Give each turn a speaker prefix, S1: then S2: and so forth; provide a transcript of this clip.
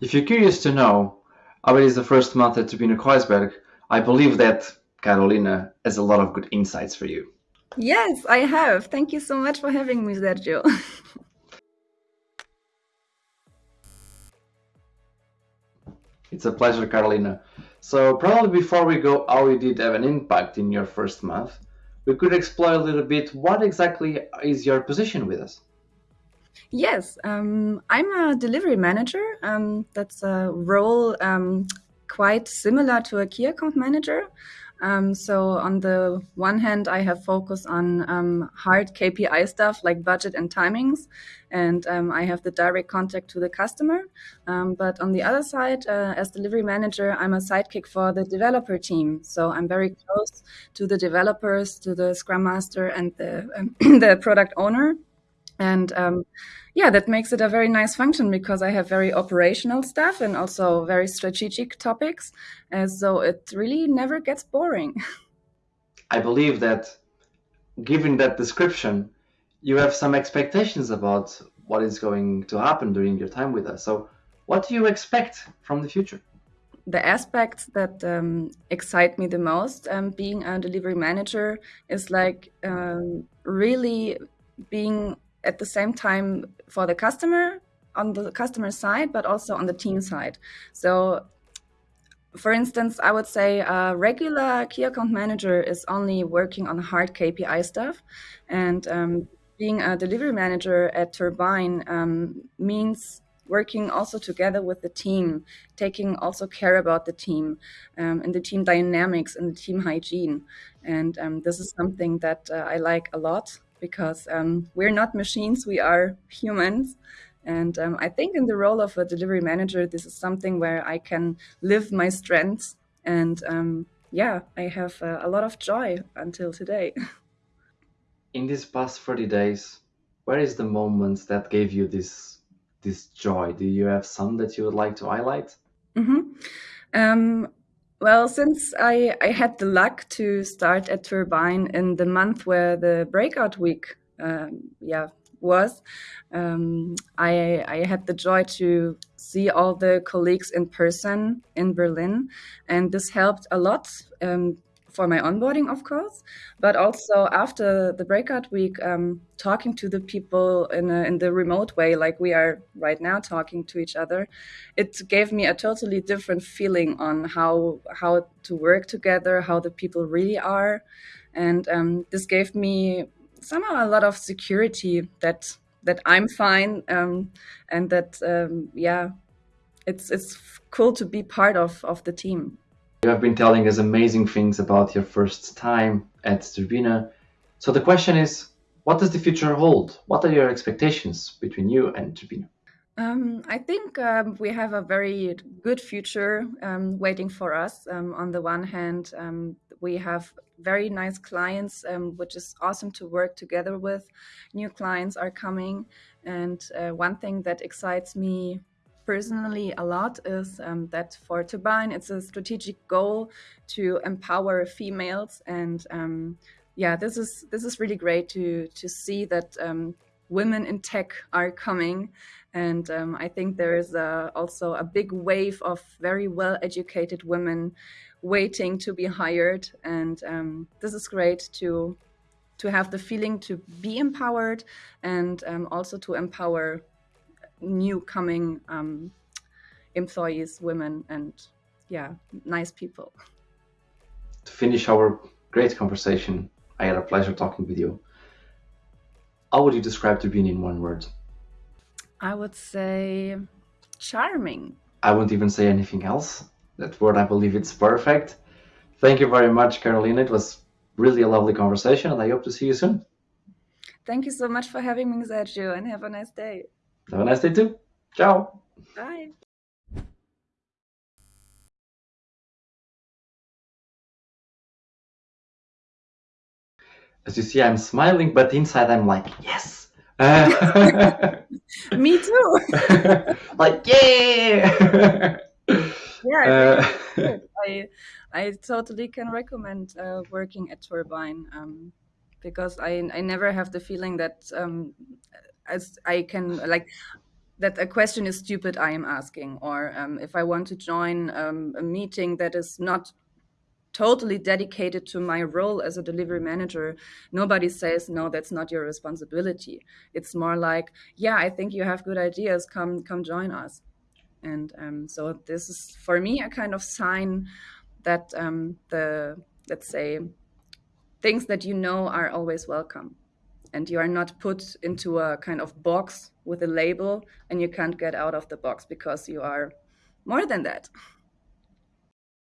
S1: If you're curious to know how it is the first month at Turbine Kreuzberg, I believe that Carolina has a lot of good insights for you.
S2: Yes, I have. Thank you so much for having me, Sergio.
S1: it's a pleasure, Carolina. So probably before we go how you did have an impact in your first month, we could explore a little bit what exactly is your position with us.
S2: Yes, um, I'm a delivery manager. Um, that's a role um, quite similar to a key account manager. Um, so on the one hand, I have focus on um, hard KPI stuff like budget and timings, and um, I have the direct contact to the customer. But on the other side, uh, as delivery manager, I'm a sidekick for the developer team. So I'm very close to the developers, to the scrum master, and the the product owner. And um, yeah, that makes it a very nice function because I have very operational stuff and also very strategic topics. And so it really never gets boring.
S1: I believe that given that description, you have some expectations about what is going to happen during your time with us. So, what do you expect from the future?
S2: The aspects that um, excite me the most, um, being a delivery manager, is like um, really being at the same time for the customer on the customer side, but also on the team side. So for instance, I would say a regular key account manager is only working on hard KPI stuff. And um, being a delivery manager at Turbine um, means working also together with the team, taking also care about the team um, and the team dynamics and the team hygiene. And um, this is something that uh, I like a lot because um, we're not machines, we are humans. And um, I think in the role of a delivery manager, this is something where I can live my strengths. And um, yeah, I have uh, a lot of joy until today.
S1: In these past 30 days, where is the moment that gave you this this joy? Do you have some that you would like to highlight?
S2: Mm-hmm. Well, since I, I had the luck to start at Turbine in the month where the breakout week, um, yeah, was, um, I I had the joy to see all the colleagues in person in Berlin, and this helped a lot. Um, for my onboarding, of course, but also after the breakout week, um, talking to the people in, a, in the remote way, like we are right now talking to each other, it gave me a totally different feeling on how how to work together, how the people really are, and um, this gave me somehow a lot of security that that I'm fine um, and that um, yeah, it's it's cool to be part of of the team.
S1: You have been telling us amazing things about your first time at Turbine. So the question is, what does the future hold? What are your expectations between you and Turbine?
S2: Um, I think um, we have a very good future um, waiting for us. Um, on the one hand, um, we have very nice clients, um, which is awesome to work together with. New clients are coming. And uh, one thing that excites me personally a lot is um, that for Turbine, it's a strategic goal to empower females. And um, yeah, this is this is really great to to see that um, women in tech are coming. And um, I think there is a, also a big wave of very well educated women waiting to be hired. And um, this is great to to have the feeling to be empowered and um, also to empower new coming um, employees, women, and yeah, nice people.
S1: To finish our great conversation, I had a pleasure talking with you. How would you describe Turbine in one word?
S2: I would say charming.
S1: I won't even say anything else. That word, I believe it's perfect. Thank you very much, Carolina. It was really a lovely conversation, and I hope to see you soon.
S2: Thank you so much for having me, Sergio, and have a nice day.
S1: Have a nice day too. Ciao.
S2: Bye.
S1: As you see, I'm smiling, but inside I'm like, yes. Uh,
S2: Me too.
S1: like, yeah.
S2: yeah, uh, I, I totally can recommend uh, working at Turbine um, because I, I never have the feeling that um, as I can like that a question is stupid I am asking, or um, if I want to join um, a meeting that is not totally dedicated to my role as a delivery manager, nobody says, no, that's not your responsibility. It's more like, yeah, I think you have good ideas. Come, come join us. And um, so this is for me a kind of sign that um, the, let's say, things that you know are always welcome. And you are not put into a kind of box with a label and you can't get out of the box because you are more than that.